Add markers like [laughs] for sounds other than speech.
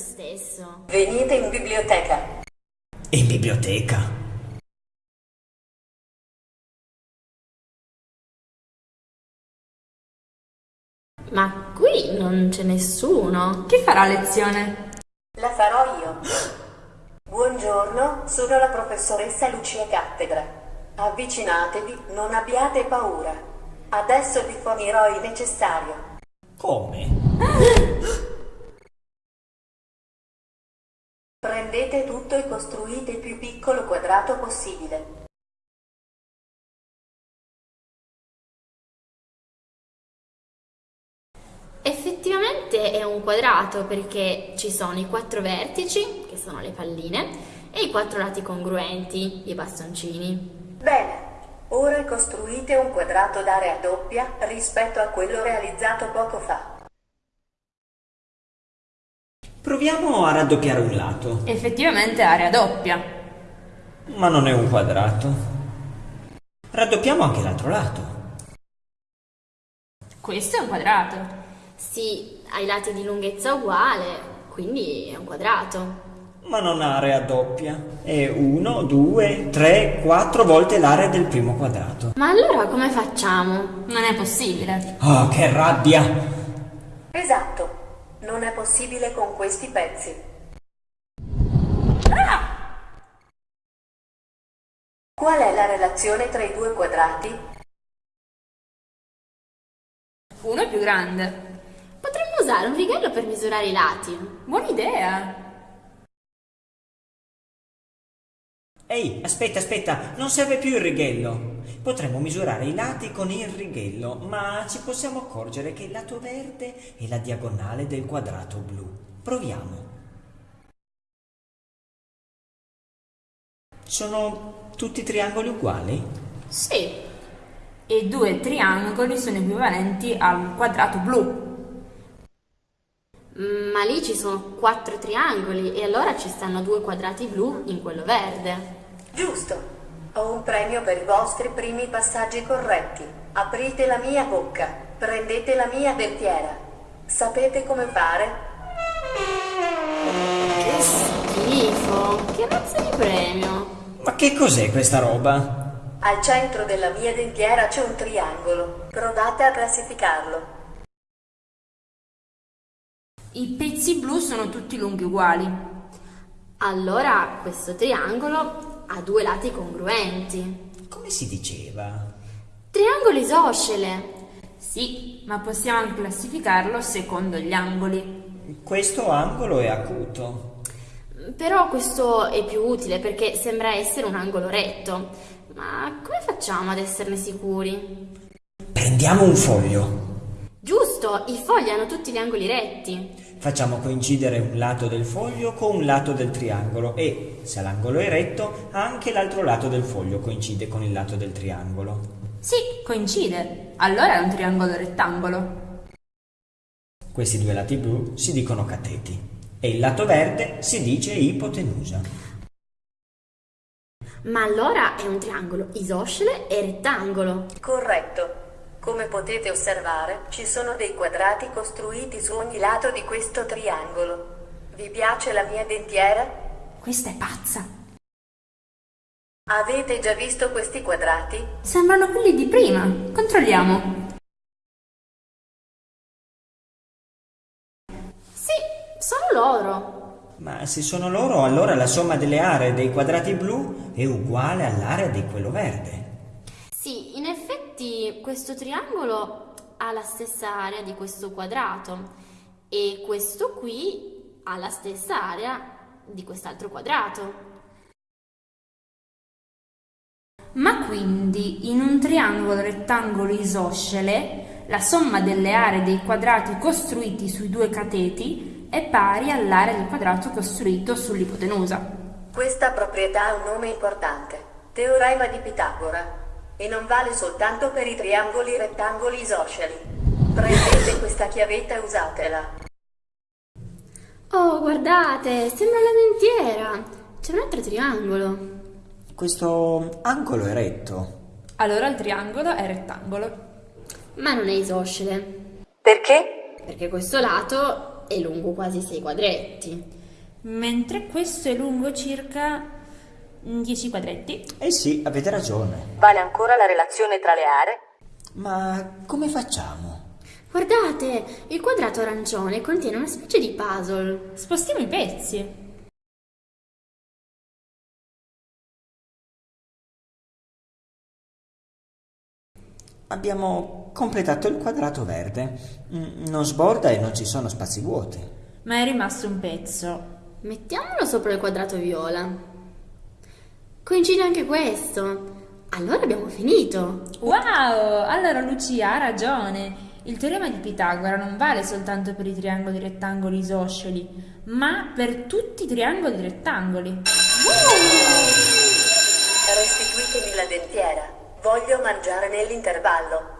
Stesso. Venite in biblioteca. In biblioteca? Ma qui non c'è nessuno. Chi farà lezione? La farò io. Buongiorno, sono la professoressa Lucia Cattedra. Avvicinatevi, non abbiate paura. Adesso vi fornirò il necessario. Come? [laughs] Prendete tutto e costruite il più piccolo quadrato possibile. Effettivamente è un quadrato perché ci sono i quattro vertici, che sono le palline, e i quattro lati congruenti, i bastoncini. Bene, ora costruite un quadrato d'area doppia rispetto a quello realizzato poco fa. Proviamo a raddoppiare un lato. Effettivamente area doppia. Ma non è un quadrato. Raddoppiamo anche l'altro lato. Questo è un quadrato. Sì, ha i lati di lunghezza uguale, quindi è un quadrato. Ma non ha area doppia. È 1, 2, 3, 4 volte l'area del primo quadrato. Ma allora come facciamo? Non è possibile. Oh, che rabbia! Esatto, non è possibile con questi pezzi. Qual è la relazione tra i due quadrati? Uno è più grande. Potremmo usare un righello per misurare i lati. Buona idea. Ehi, aspetta, aspetta, non serve più il righello. Potremmo misurare i lati con il righello, ma ci possiamo accorgere che il lato verde è la diagonale del quadrato blu. Proviamo. Sono tutti triangoli uguali? Sì, E due triangoli sono equivalenti al quadrato blu. ma lì ci sono quattro triangoli e allora ci stanno due quadrati blu in quello verde. Giusto. Ho un premio per i vostri primi passaggi corretti. Aprite la mia bocca. Prendete la mia dentiera. Sapete come fare? Che schifo! Che razza di premio! Ma che cos'è questa roba? Al centro della mia dentiera c'è un triangolo. Provate a classificarlo. I pezzi blu sono tutti lunghi uguali. Allora questo triangolo ha due lati congruenti. Come si diceva? Triangolo isoscele. Sì, ma possiamo anche classificarlo secondo gli angoli. Questo angolo è acuto. Però questo è più utile perché sembra essere un angolo retto. Ma come facciamo ad esserne sicuri? Prendiamo un foglio. Giusto, i fogli hanno tutti gli angoli retti. Facciamo coincidere un lato del foglio con un lato del triangolo e, se l'angolo è retto, anche l'altro lato del foglio coincide con il lato del triangolo. Sì, coincide. Allora è un triangolo rettangolo. Questi due lati blu si dicono cateti e il lato verde si dice ipotenusa. Ma allora è un triangolo isoscele e rettangolo. Corretto. Come potete osservare, ci sono dei quadrati costruiti su ogni lato di questo triangolo. Vi piace la mia dentiera? Questa è pazza. Avete già visto questi quadrati? Sembrano quelli di prima. Controlliamo. Sì, sono loro. Ma se sono loro, allora la somma delle aree dei quadrati blu è uguale all'area di quello verde. Effetti questo triangolo ha la stessa area di questo quadrato e questo qui ha la stessa area di quest'altro quadrato. Ma quindi in un triangolo rettangolo isoscele la somma delle aree dei quadrati costruiti sui due cateti è pari all'area del quadrato costruito sull'ipotenusa. Questa proprietà ha un nome importante. Teorema di Pitagora. E non vale soltanto per i triangoli rettangoli isosceli. Prendete questa chiavetta e usatela. Oh, guardate, sembra la dentiera. C'è un altro triangolo. Questo angolo è retto. Allora il triangolo è rettangolo. Ma non è isoscele, Perché? perché questo lato è lungo quasi 6 quadretti. Mentre questo è lungo circa 10 quadretti. Eh sì, avete ragione. Vale ancora la relazione tra le aree? Ma come facciamo? Guardate, il quadrato arancione contiene una specie di puzzle. Spostiamo i pezzi. Abbiamo completato il quadrato verde. Mm, Non sborda e non ci sono spazi vuoti. Ma è rimasto un pezzo. Mettiamolo sopra il quadrato viola. Coincide anche questo. Allora abbiamo finito. Wow! Allora Lucia ha ragione. Il teorema di Pitagora non vale soltanto per i triangoli rettangoli isosceli, ma per tutti i triangoli rettangoli. Restituitemi la dentiera. Voglio mangiare nell'intervallo.